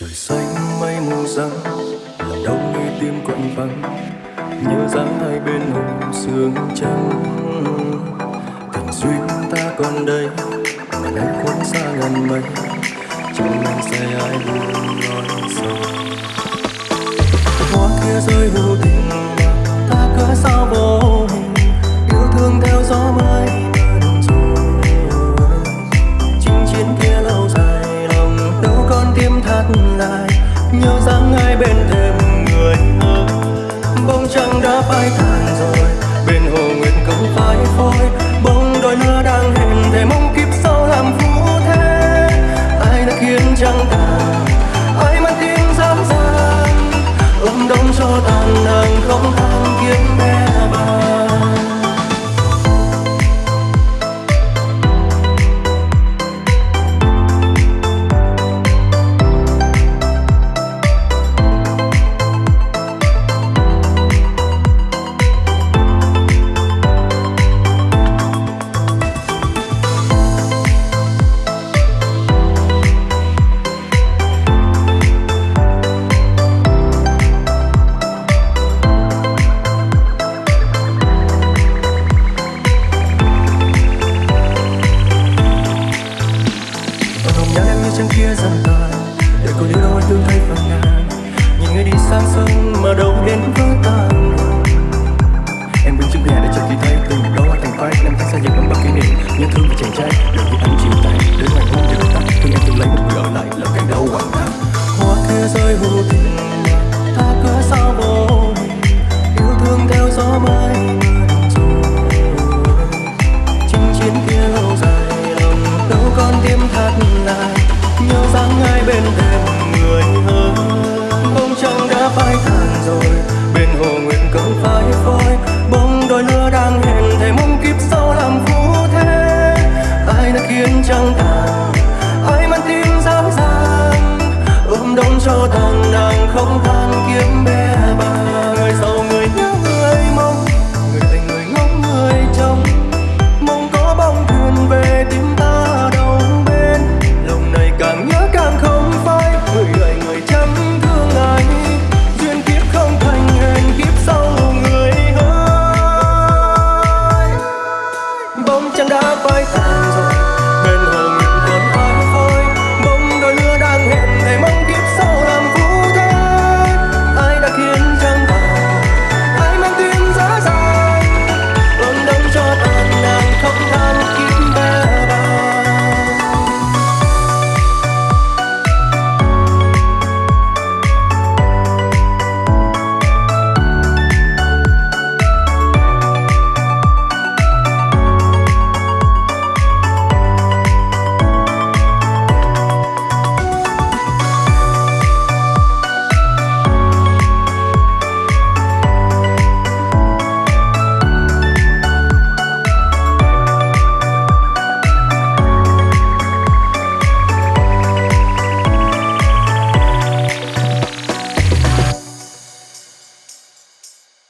trời xanh mây mù răng lòng đau như tim quặn vắng. Nhớ dáng hai bên hồ sương trắng. Tình duyên ta còn đây, mà nay khuất xa ngàn mây. Trong nắng say ai buồn nói sầu hoa kia rơi trăng kia dần tàn Để cô đi đâu anh thương thấy phần ngàn Nhìn người đi sang sông mà đâu đến với tan Em đứng trước nhà để chờ khi thấy từng đó thành phái Năm tháng xa dần đóng bao kỷ niệm. Nhớ thương về chờ thể mong kiếp sau làm phú thế ai đã khiến chẳng tàn ai mang tim dám giang